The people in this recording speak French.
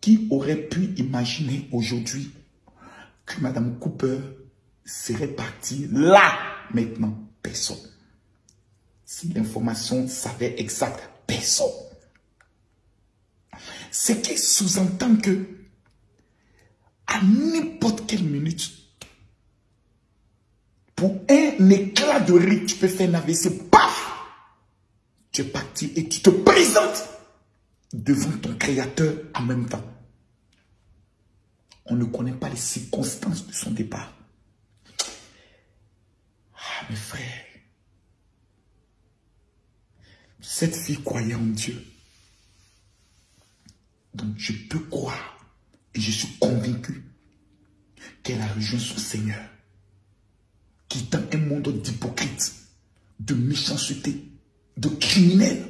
Qui aurait pu imaginer aujourd'hui que Madame Cooper serait partie là, maintenant? Personne. Si l'information savait exact, personne. Ce qui sous-entend que à n'importe quelle minute, pour un éclat de rire, tu peux faire un AVC, paf Tu es parti et tu te présentes devant ton créateur en même temps. On ne connaît pas les circonstances de son départ. Ah, mes frères, cette fille croyait en Dieu. Donc je peux croire et je suis convaincu qu'elle a rejoint son Seigneur, quittant un monde d'hypocrites, de méchanceté, de criminels.